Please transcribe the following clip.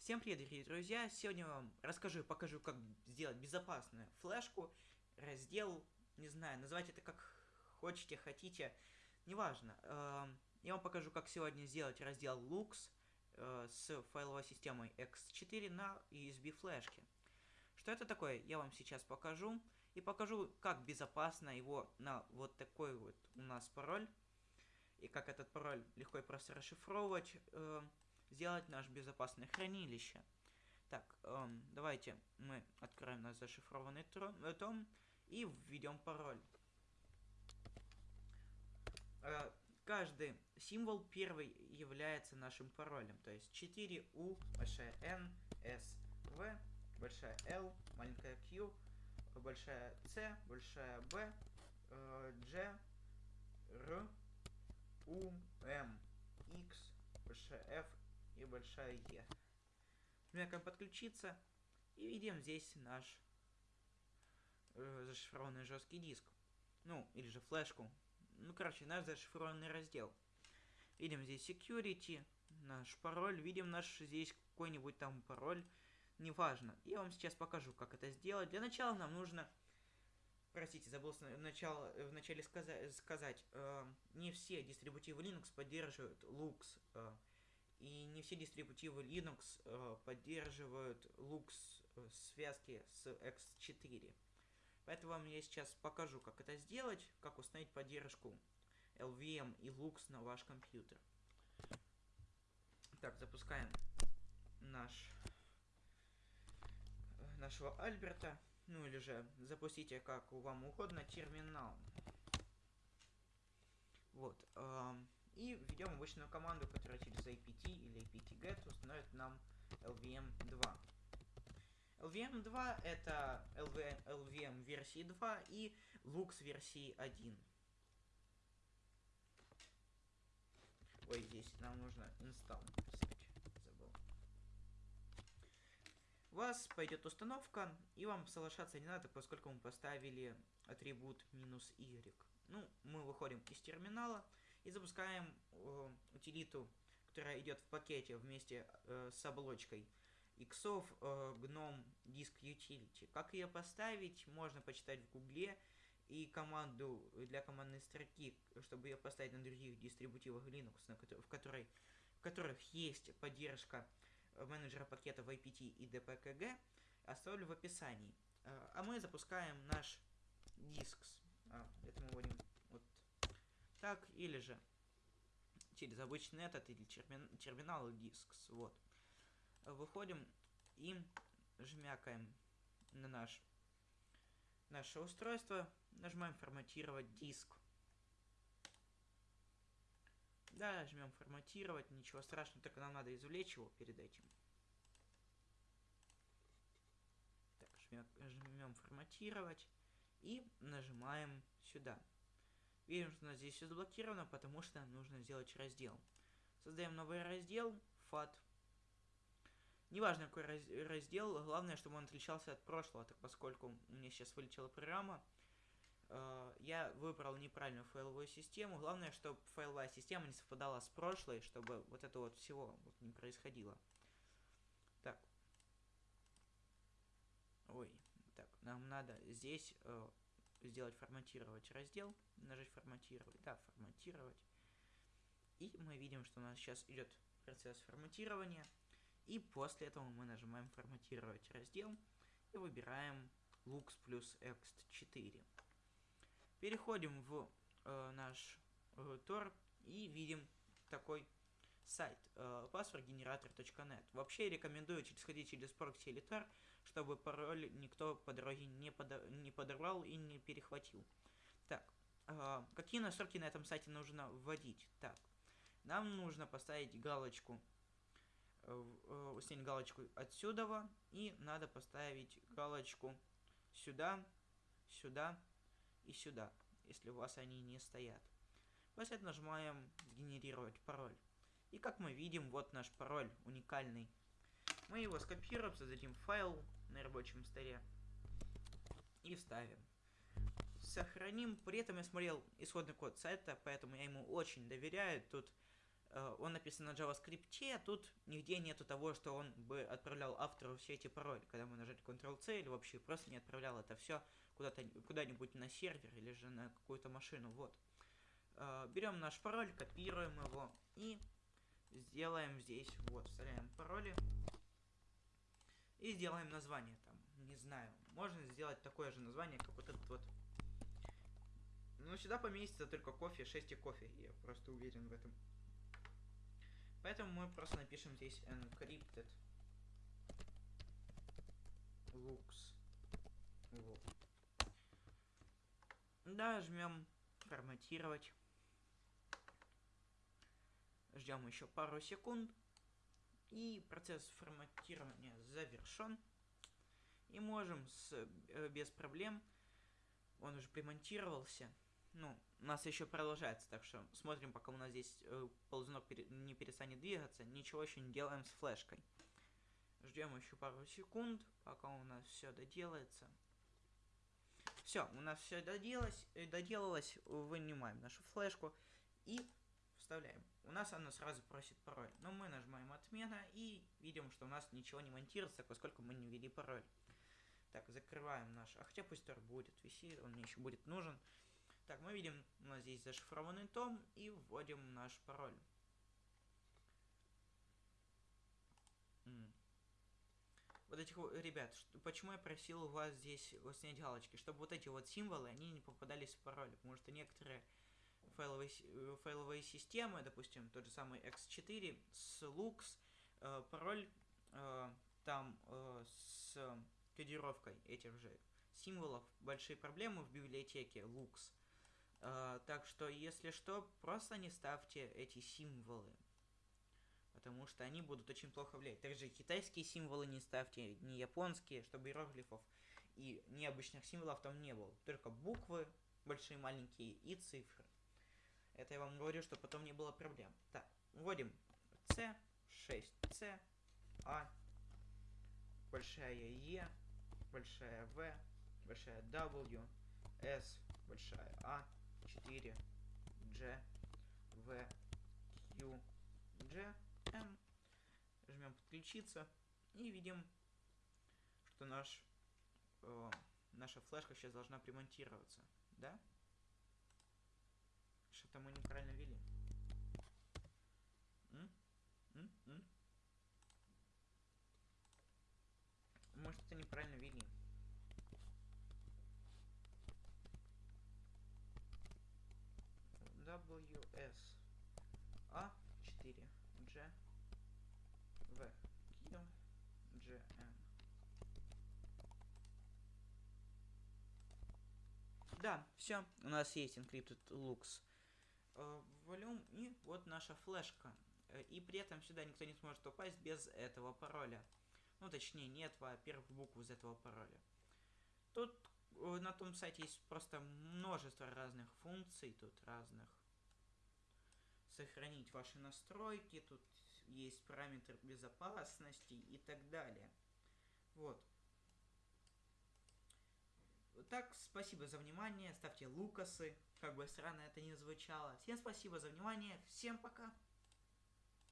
Всем привет, дорогие друзья! Сегодня вам расскажу и покажу, как сделать безопасную флешку, раздел, не знаю, называть это как хотите, хотите, неважно. Эм, я вам покажу, как сегодня сделать раздел Lux э, с файловой системой X4 на USB флешке. Что это такое, я вам сейчас покажу. И покажу, как безопасно его на вот такой вот у нас пароль. И как этот пароль легко и просто расшифровывать. Сделать наше безопасное хранилище. Так, эм, давайте мы откроем наш зашифрованный э, том и введем пароль. Э, каждый символ первый является нашим паролем. То есть 4U, большая N, S, V, большая L, маленькая Q, большая C, большая B, э, G, R, U, M, X, большая F и большая Е. Жмякаем подключиться и видим здесь наш э, зашифрованный жесткий диск. Ну, или же флешку. Ну, короче, наш зашифрованный раздел. Видим здесь security, наш пароль, видим наш здесь какой-нибудь там пароль, неважно. Я вам сейчас покажу, как это сделать. Для начала нам нужно, простите, забыл начало, в начале сказать, сказать э, не все дистрибутивы Linux поддерживают Lux, э, и не все дистрибутивы Linux э, поддерживают Lux э, связки с X4. Поэтому я сейчас покажу, как это сделать, как установить поддержку LVM и Lux на ваш компьютер. Так, запускаем наш э, нашего Альберта. Ну или же запустите как вам угодно терминал. Вот. Э и введем обычную команду, которая через apt или apt-get установит нам lvm2. LVM2 это LVM, LVM версии 2 и Lux версии 1. Ой, здесь нам нужно install писать. Забыл. У вас пойдет установка, и вам соглашаться не надо, поскольку мы поставили атрибут минус y. Ну, мы выходим из терминала и запускаем э, утилиту, которая идет в пакете вместе э, с оболочкой иксов э, GNOME Disk Utility. Как ее поставить, можно почитать в гугле и команду для командной строки, чтобы ее поставить на других дистрибутивах Linux, на в, которой, в которых есть поддержка менеджера пакетов IPT и DPKG, оставлю в описании. Э, а мы запускаем наш диск. А, это мы вот так, или же через обычный этот или термин, терминал диск. Вот. Выходим и жмякаем на наш наше устройство, нажимаем форматировать диск. Да, жмем форматировать, ничего страшного, только нам надо извлечь его перед этим. Так, жмем форматировать и нажимаем сюда. Видим, что у нас здесь все заблокировано, потому что нужно сделать раздел. Создаем новый раздел, FAT. Неважно, какой раз раздел, главное, чтобы он отличался от прошлого, так поскольку у меня сейчас вылетела программа, э я выбрал неправильную файловую систему. Главное, чтобы файловая система не совпадала с прошлой, чтобы вот это вот всего вот не происходило. Так. Ой, так, нам надо здесь э сделать форматировать раздел, нажать форматировать, да, форматировать. И мы видим, что у нас сейчас идет процесс форматирования. И после этого мы нажимаем форматировать раздел и выбираем Lux плюс X4. Переходим в э, наш э, Tor и видим такой сайт э, passwordgenerator.net. Вообще рекомендую сходить через прокси или Tor, чтобы пароль никто по дороге не, подо не подорвал и не перехватил. Так, э, какие настройки на этом сайте нужно вводить? Так, нам нужно поставить галочку, э, э, установить галочку отсюда, и надо поставить галочку сюда, сюда и сюда, если у вас они не стоят. После этого нажимаем «Генерировать пароль». И как мы видим, вот наш пароль уникальный. Мы его скопируем, создадим файл на рабочем столе и вставим. Сохраним. При этом я смотрел исходный код сайта, поэтому я ему очень доверяю. Тут э, он написан на JavaScript, а тут нигде нету того, что он бы отправлял автору все эти пароли, когда мы нажали Ctrl-C или вообще просто не отправлял это все куда-то куда-нибудь на сервер или же на какую-то машину, вот. Э, берем наш пароль, копируем его и сделаем здесь, вот, вставляем пароли и сделаем название там, не знаю, можно сделать такое же название, как вот этот вот. Но сюда поместится только кофе, 6 и кофе, я просто уверен в этом. Поэтому мы просто напишем здесь encrypted looks. Вот. Да, жмем форматировать. Ждем еще пару секунд. И процесс форматирования завершен. И можем с, э, без проблем, он уже примонтировался. Ну, у нас еще продолжается, так что смотрим, пока у нас здесь э, ползунок не перестанет двигаться. Ничего еще не делаем с флешкой. Ждем еще пару секунд, пока у нас все доделается. Все, у нас все доделалось, э, доделалось, вынимаем нашу флешку и вставляем. У нас она сразу просит пароль, но мы нажимаем отмена и видим, что у нас ничего не монтируется, поскольку мы не ввели пароль. Так, закрываем наш, а хотя пусть тоже будет висеть, он мне еще будет нужен. Так, мы видим, у нас здесь зашифрованный том и вводим наш пароль. Вот этих ребят, что, почему я просил у вас здесь снять галочки, чтобы вот эти вот символы, они не попадались в пароль, потому что некоторые файловые, э, файловые системы, допустим, тот же самый X4 с Lux, э, пароль э, там э, с кодировкой этих же символов большие проблемы в библиотеке Lux. Э, так что, если что, просто не ставьте эти символы. Потому что они будут очень плохо влиять. Также китайские символы не ставьте, не японские, чтобы иероглифов и необычных символов там не было. Только буквы, большие, маленькие, и цифры. Это я вам говорю, что потом не было проблем. Так, вводим C, 6C, А, большая Е, большая В, большая W, S, большая А, 4, G, V, Q, G, M. Жмем подключиться и видим, что наш, э, наша флешка сейчас должна примонтироваться. Да? Что-то мы неправильно ввели. М? М? М? Мы что-то неправильно ввели. WS A 4 G V Q G N Да, все, у нас есть encrypted looks э, волюм и вот наша флешка. Э, и при этом сюда никто не сможет попасть без этого пароля. Ну, точнее, нет во-первых, букву из этого пароля. Тут э, на том сайте есть просто множество разных функций, тут разных. Сохранить ваши настройки, тут есть параметр безопасности и так далее. Вот. Так, спасибо за внимание, ставьте лукасы, как бы странно это ни звучало. Всем спасибо за внимание, всем пока!